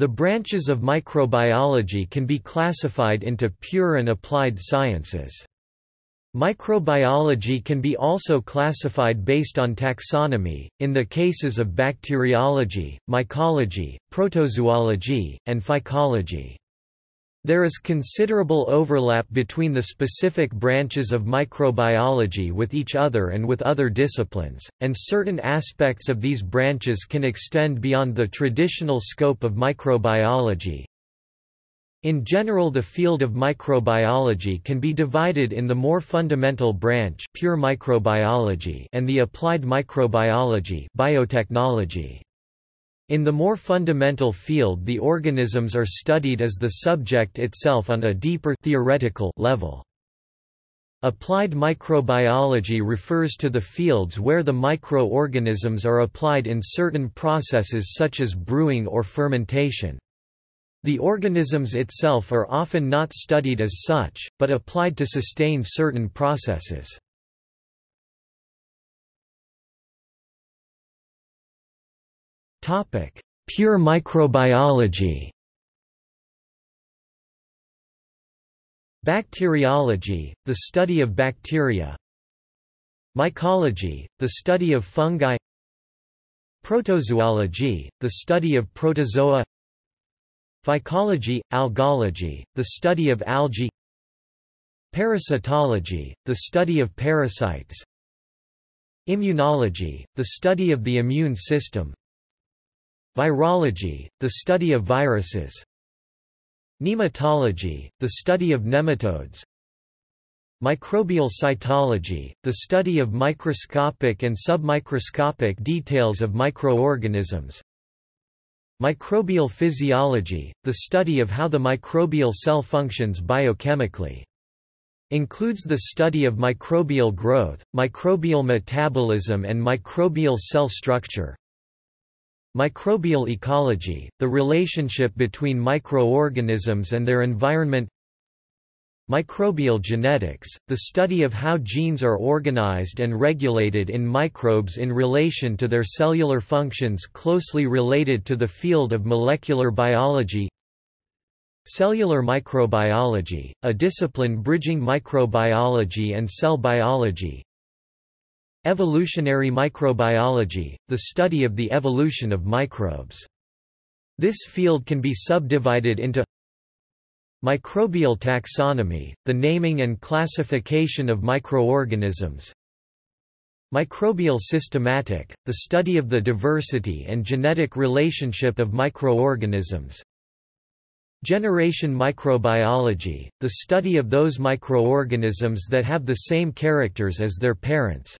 The branches of microbiology can be classified into pure and applied sciences. Microbiology can be also classified based on taxonomy, in the cases of bacteriology, mycology, protozoology, and phycology. There is considerable overlap between the specific branches of microbiology with each other and with other disciplines, and certain aspects of these branches can extend beyond the traditional scope of microbiology, in general the field of microbiology can be divided in the more fundamental branch pure microbiology and the applied microbiology biotechnology. In the more fundamental field the organisms are studied as the subject itself on a deeper theoretical level. Applied microbiology refers to the fields where the microorganisms are applied in certain processes such as brewing or fermentation. The organisms itself are often not studied as such, but applied to sustain certain processes. Pure microbiology. Bacteriology, the study of bacteria. Mycology, the study of fungi. Protozoology, the study of protozoa. Phycology, algology, the study of algae. Parasitology, the study of parasites. Immunology, the study of the immune system Virology, the study of viruses Nematology, the study of nematodes Microbial cytology, the study of microscopic and submicroscopic details of microorganisms Microbial physiology, the study of how the microbial cell functions biochemically. Includes the study of microbial growth, microbial metabolism and microbial cell structure. Microbial ecology, the relationship between microorganisms and their environment Microbial genetics, the study of how genes are organized and regulated in microbes in relation to their cellular functions closely related to the field of molecular biology Cellular microbiology, a discipline bridging microbiology and cell biology Evolutionary microbiology, the study of the evolution of microbes. This field can be subdivided into Microbial taxonomy, the naming and classification of microorganisms Microbial systematic, the study of the diversity and genetic relationship of microorganisms Generation microbiology, the study of those microorganisms that have the same characters as their parents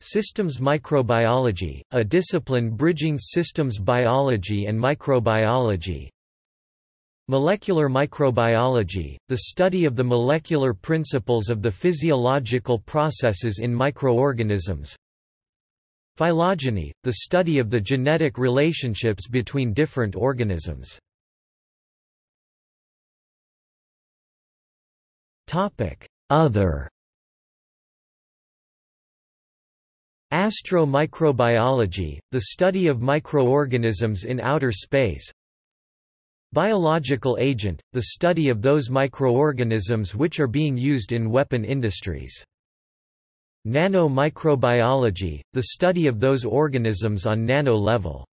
Systems microbiology, a discipline bridging systems biology and microbiology Molecular microbiology, the study of the molecular principles of the physiological processes in microorganisms. Phylogeny, the study of the genetic relationships between different organisms. Other Astromicrobiology, the study of microorganisms in outer space Biological agent, the study of those microorganisms which are being used in weapon industries. Nanomicrobiology, the study of those organisms on nano level.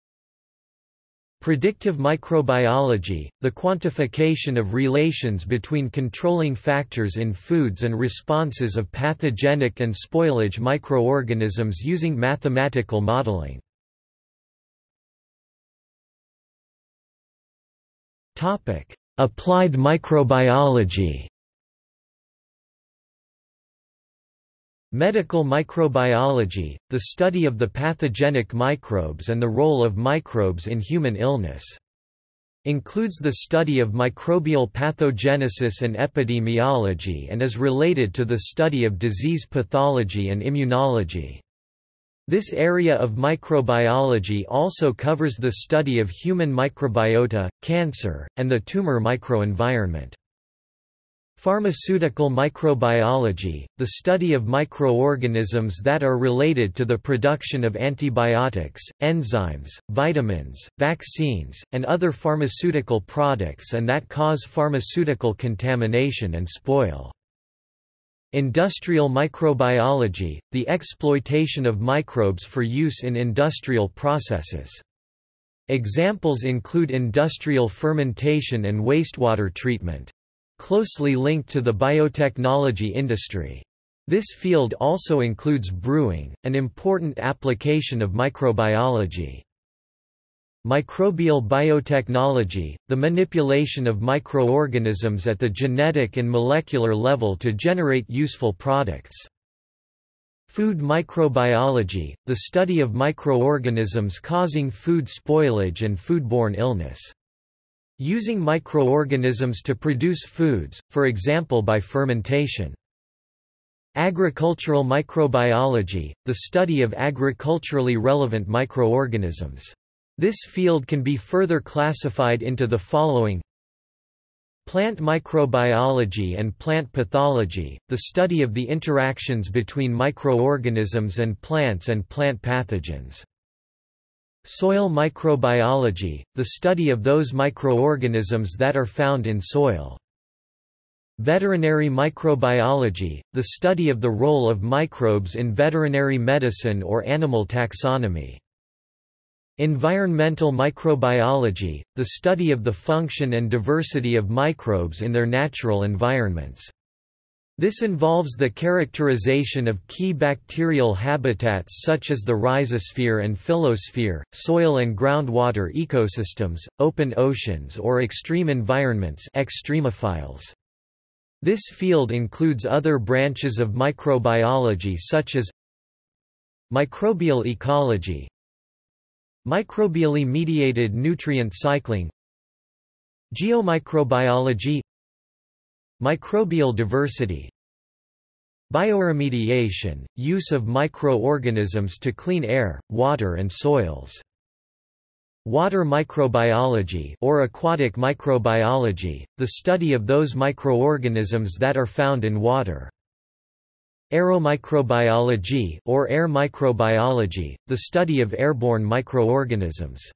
Predictive microbiology, the quantification of relations between controlling factors in foods and responses of pathogenic and spoilage microorganisms using mathematical modeling. Applied microbiology. Medical microbiology, the study of the pathogenic microbes and the role of microbes in human illness. Includes the study of microbial pathogenesis and epidemiology and is related to the study of disease pathology and immunology. This area of microbiology also covers the study of human microbiota, cancer, and the tumor microenvironment. Pharmaceutical microbiology, the study of microorganisms that are related to the production of antibiotics, enzymes, vitamins, vaccines, and other pharmaceutical products and that cause pharmaceutical contamination and spoil. Industrial microbiology, the exploitation of microbes for use in industrial processes. Examples include industrial fermentation and wastewater treatment closely linked to the biotechnology industry. This field also includes brewing, an important application of microbiology. Microbial biotechnology, the manipulation of microorganisms at the genetic and molecular level to generate useful products. Food microbiology, the study of microorganisms causing food spoilage and foodborne illness. Using microorganisms to produce foods, for example by fermentation. Agricultural microbiology, the study of agriculturally relevant microorganisms. This field can be further classified into the following Plant microbiology and plant pathology, the study of the interactions between microorganisms and plants and plant pathogens. Soil microbiology, the study of those microorganisms that are found in soil. Veterinary microbiology, the study of the role of microbes in veterinary medicine or animal taxonomy. Environmental microbiology, the study of the function and diversity of microbes in their natural environments. This involves the characterization of key bacterial habitats such as the rhizosphere and phyllosphere, soil and groundwater ecosystems, open oceans or extreme environments extremophiles. This field includes other branches of microbiology such as microbial ecology, microbially mediated nutrient cycling, geomicrobiology Microbial diversity Bioremediation, use of microorganisms to clean air, water and soils. Water microbiology or aquatic microbiology, the study of those microorganisms that are found in water. Aeromicrobiology or air microbiology, the study of airborne microorganisms.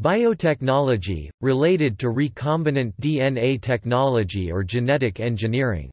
Biotechnology, related to recombinant DNA technology or genetic engineering.